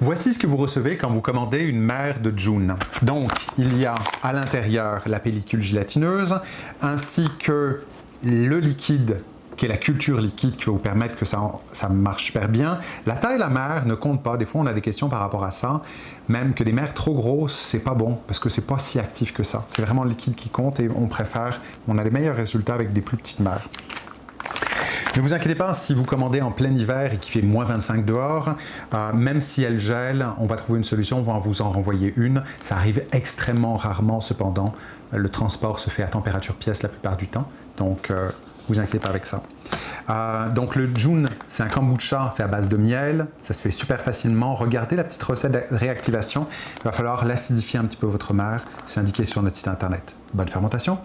Voici ce que vous recevez quand vous commandez une mère de June. Donc, il y a à l'intérieur la pellicule gélatineuse ainsi que le liquide qui est la culture liquide qui va vous permettre que ça, ça marche super bien. La taille de la mère ne compte pas. Des fois, on a des questions par rapport à ça. Même que des mères trop grosses, c'est pas bon parce que c'est pas si actif que ça. C'est vraiment le liquide qui compte et on préfère, on a les meilleurs résultats avec des plus petites mères. Ne vous inquiétez pas, si vous commandez en plein hiver et qu'il fait moins 25 dehors, euh, même si elle gèle, on va trouver une solution, on va vous en renvoyer une. Ça arrive extrêmement rarement cependant. Le transport se fait à température pièce la plupart du temps, donc euh, vous inquiétez pas avec ça. Euh, donc le June, c'est un kombucha fait à base de miel. Ça se fait super facilement. Regardez la petite recette de réactivation. Il va falloir l'acidifier un petit peu votre mère. C'est indiqué sur notre site internet. Bonne fermentation!